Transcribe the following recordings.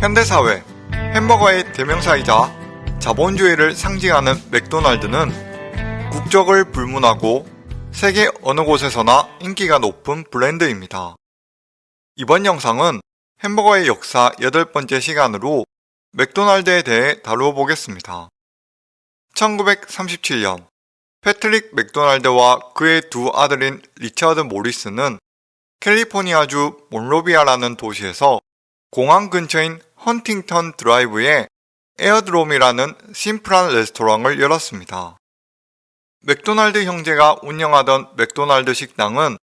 현대사회 햄버거의 대명사이자 자본주의를 상징하는 맥도날드는 국적을 불문하고 세계 어느 곳에서나 인기가 높은 브랜드입니다. 이번 영상은 햄버거의 역사 여덟 번째 시간으로 맥도날드에 대해 다루어 보겠습니다. 1937년 패트릭 맥도날드와 그의 두 아들인 리처드 모리스는 캘리포니아주 몬로비아라는 도시에서 공항 근처인 헌팅턴 드라이브에 에어드롬이라는 심플한 레스토랑을 열었습니다. 맥도날드 형제가 운영하던 맥도날드 식당은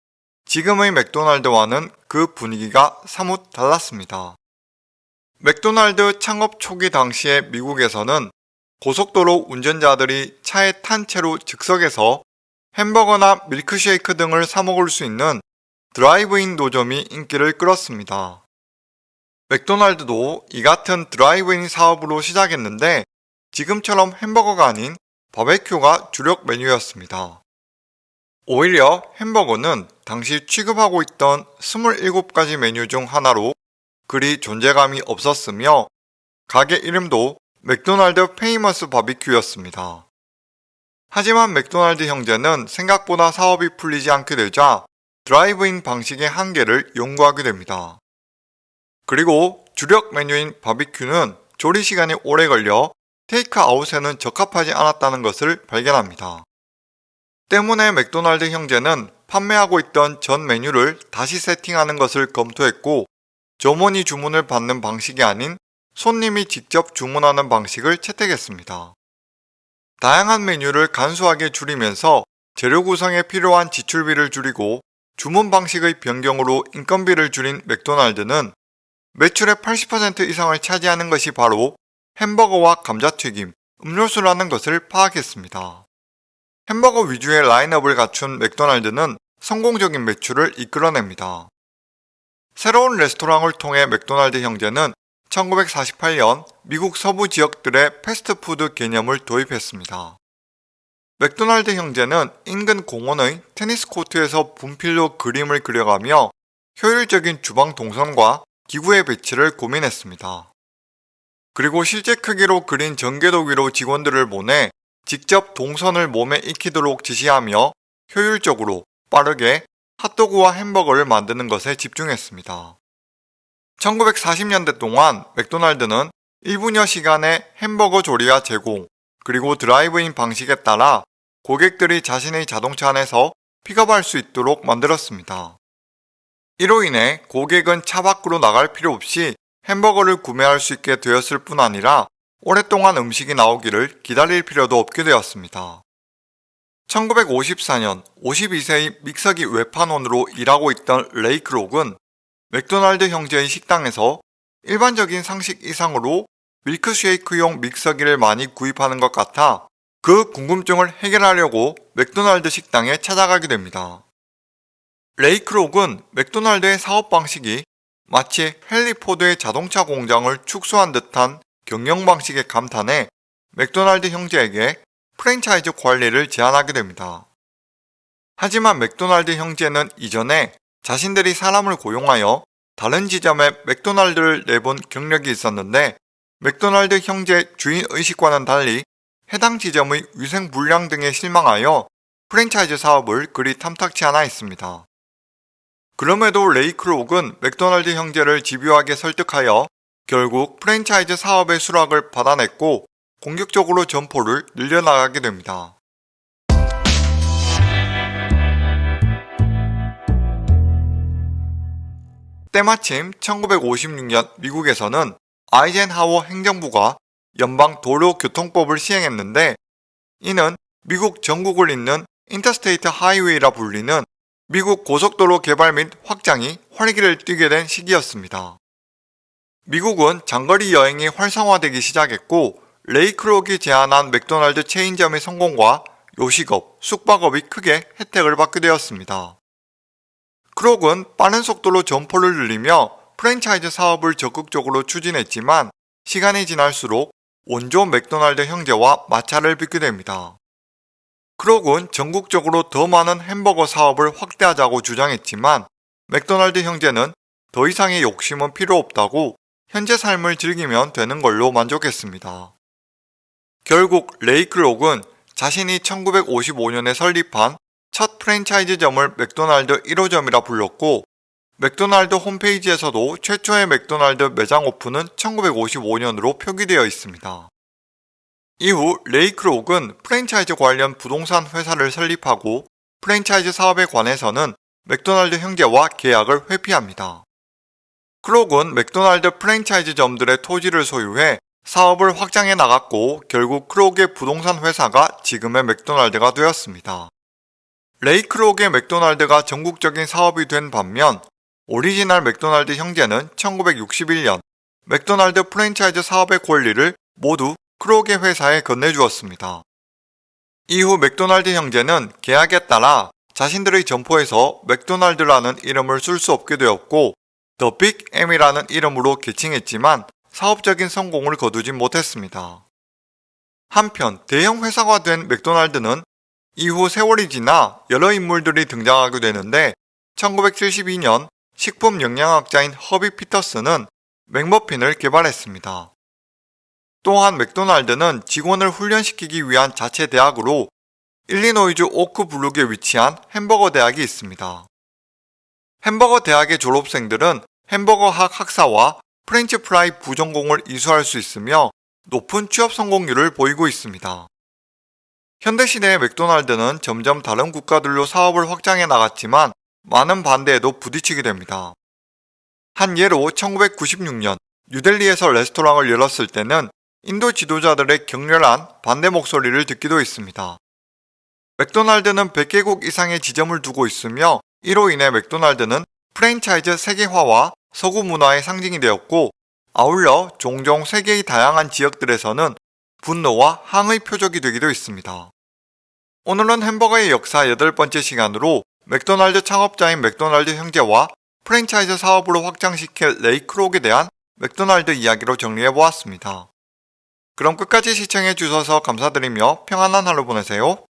지금의 맥도날드와는 그 분위기가 사뭇 달랐습니다. 맥도날드 창업 초기 당시에 미국에서는 고속도로 운전자들이 차에 탄 채로 즉석에서 햄버거나 밀크쉐이크 등을 사먹을 수 있는 드라이브인 노점이 인기를 끌었습니다. 맥도날드도 이 같은 드라이브인 사업으로 시작했는데 지금처럼 햄버거가 아닌 바베큐가 주력 메뉴였습니다. 오히려 햄버거는 당시 취급하고 있던 27가지 메뉴 중 하나로 그리 존재감이 없었으며 가게 이름도 맥도날드 페이머스 바비큐였습니다. 하지만 맥도날드 형제는 생각보다 사업이 풀리지 않게 되자 드라이브인 방식의 한계를 연구하게 됩니다. 그리고 주력 메뉴인 바비큐는 조리 시간이 오래 걸려 테이크아웃에는 적합하지 않았다는 것을 발견합니다. 때문에 맥도날드 형제는 판매하고 있던 전 메뉴를 다시 세팅하는 것을 검토했고 점원이 주문을 받는 방식이 아닌 손님이 직접 주문하는 방식을 채택했습니다. 다양한 메뉴를 간소하게 줄이면서 재료 구성에 필요한 지출비를 줄이고 주문 방식의 변경으로 인건비를 줄인 맥도날드는 매출의 80% 이상을 차지하는 것이 바로 햄버거와 감자튀김, 음료수라는 것을 파악했습니다. 햄버거 위주의 라인업을 갖춘 맥도날드는 성공적인 매출을 이끌어냅니다. 새로운 레스토랑을 통해 맥도날드 형제는 1948년 미국 서부 지역들의 패스트푸드 개념을 도입했습니다. 맥도날드 형제는 인근 공원의 테니스 코트에서 분필로 그림을 그려가며 효율적인 주방 동선과 기구의 배치를 고민했습니다. 그리고 실제 크기로 그린 전개도 위로 직원들을 보내 직접 동선을 몸에 익히도록 지시하며 효율적으로 빠르게 핫도그와 햄버거를 만드는 것에 집중했습니다. 1940년대 동안 맥도날드는 1분여 시간의 햄버거 조리와 제공, 그리고 드라이브인 방식에 따라 고객들이 자신의 자동차 안에서 픽업할 수 있도록 만들었습니다. 이로 인해 고객은 차 밖으로 나갈 필요 없이 햄버거를 구매할 수 있게 되었을 뿐 아니라 오랫동안 음식이 나오기를 기다릴 필요도 없게 되었습니다. 1954년 52세의 믹서기 외판원으로 일하고 있던 레이크록은 맥도날드 형제의 식당에서 일반적인 상식 이상으로 밀크쉐이크용 믹서기를 많이 구입하는 것 같아 그 궁금증을 해결하려고 맥도날드 식당에 찾아가게 됩니다. 레이크록은 맥도날드의 사업 방식이 마치 헨리포드의 자동차 공장을 축소한 듯한 경영 방식에 감탄해 맥도날드 형제에게 프랜차이즈 관리를 제안하게 됩니다. 하지만 맥도날드 형제는 이전에 자신들이 사람을 고용하여 다른 지점에 맥도날드를 내본 경력이 있었는데 맥도날드 형제 주인 의식과는 달리 해당 지점의 위생 불량 등에 실망하여 프랜차이즈 사업을 그리 탐탁치 않아 했습니다. 그럼에도 레이크록은 맥도날드 형제를 집요하게 설득하여 결국 프랜차이즈 사업의 수락을 받아냈고 공격적으로 점포를 늘려나가게 됩니다. 때마침 1956년 미국에서는 아이젠하워 행정부가 연방 도로교통법을 시행했는데 이는 미국 전국을 잇는 interstate highway라 불리는 미국 고속도로 개발 및 확장이 활기를 띠게 된 시기였습니다. 미국은 장거리 여행이 활성화되기 시작했고 레이크록이 제안한 맥도날드 체인점의 성공과 요식업, 숙박업이 크게 혜택을 받게 되었습니다. 크록은 빠른 속도로 점포를 늘리며 프랜차이즈 사업을 적극적으로 추진했지만 시간이 지날수록 원조 맥도날드 형제와 마찰을 빚게 됩니다. 크록은 전국적으로 더 많은 햄버거 사업을 확대하자고 주장했지만 맥도날드 형제는 더 이상의 욕심은 필요 없다고 현재 삶을 즐기면 되는 걸로 만족했습니다. 결국 레이크록은 자신이 1955년에 설립한 첫 프랜차이즈점을 맥도날드 1호점이라 불렀고 맥도날드 홈페이지에서도 최초의 맥도날드 매장 오픈은 1955년으로 표기되어 있습니다. 이후 레이크록은 프랜차이즈 관련 부동산 회사를 설립하고 프랜차이즈 사업에 관해서는 맥도날드 형제와 계약을 회피합니다. 크록은 맥도날드 프랜차이즈점들의 토지를 소유해 사업을 확장해 나갔고 결국 크록의 부동산 회사가 지금의 맥도날드가 되었습니다. 레이 크록의 맥도날드가 전국적인 사업이 된 반면 오리지널 맥도날드 형제는 1961년 맥도날드 프랜차이즈 사업의 권리를 모두 크록의 회사에 건네주었습니다. 이후 맥도날드 형제는 계약에 따라 자신들의 점포에서 맥도날드라는 이름을 쓸 수 없게 되었고 The Big M이라는 이름으로 개칭했지만 사업적인 성공을 거두진 못했습니다. 한편 대형 회사가 된 맥도날드는 이후 세월이 지나 여러 인물들이 등장하게 되는데 1972년 식품 영양학자인 허비 피터스는 맥머핀을 개발했습니다. 또한 맥도날드는 직원을 훈련시키기 위한 자체 대학으로 일리노이주 오크 블룩에 위치한 햄버거 대학이 있습니다. 햄버거 대학의 졸업생들은 햄버거학 학사와 프렌치 프라이 부전공을 이수할 수 있으며 높은 취업 성공률을 보이고 있습니다. 현대 시대의 맥도날드는 점점 다른 국가들로 사업을 확장해 나갔지만 많은 반대에도 부딪히게 됩니다. 한 예로 1996년 뉴델리에서 레스토랑을 열었을 때는 인도 지도자들의 격렬한 반대 목소리를 듣기도 했습니다. 맥도날드는 100개국 이상의 지점을 두고 있으며 이로 인해 맥도날드는 프랜차이즈 세계화와 서구 문화의 상징이 되었고 아울러 종종 세계의 다양한 지역들에서는 분노와 항의 표적이 되기도 했습니다. 오늘은 햄버거의 역사 여덟 번째 시간으로 맥도날드 창업자인 맥도날드 형제와 프랜차이즈 사업으로 확장시킨 레이 크록에 대한 맥도날드 이야기로 정리해보았습니다. 그럼 끝까지 시청해 주셔서 감사드리며 평안한 하루 보내세요.